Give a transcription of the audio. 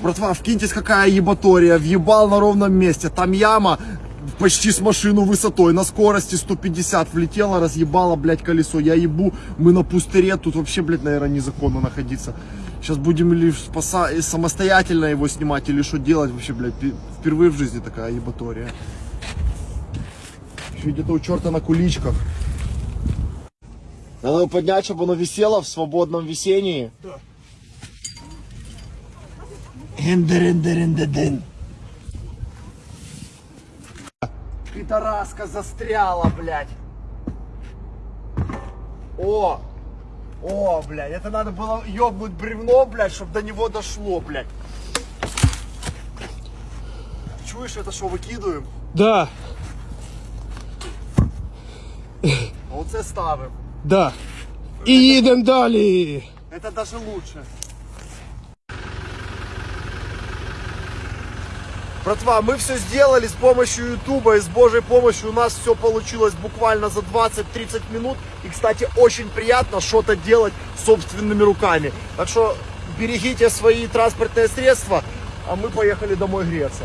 Братва, вкиньтесь, какая ебатория. Въебал на ровном месте. Там яма почти с машину высотой. На скорости 150 влетела, разъебала, блядь, колесо. Я ебу, мы на пустыре. Тут вообще, блядь, наверное, незаконно находиться. Сейчас будем или спаса... и самостоятельно его снимать, или что делать вообще, блядь. Впервые в жизни такая ебатория. Еще где-то у черта на куличках. Надо его поднять, чтобы оно висело в свободном висении. Да. Эндерендерендеден. Пидораска застряла, блядь. О! О, блядь, это надо было ёбнуть бревно, блядь, чтобы до него дошло, блядь. Чуешь, это что, выкидываем? Да, А оце ставим. да. І їдемо далі. Это даже лучше. Братва, мы все сделали с помощью Ютуба и с Божьей помощью у нас все получилось буквально за 20-30 минут. И, кстати, очень приятно что-то делать собственными руками. Так что берегите свои транспортные средства, а мы поехали домой греться.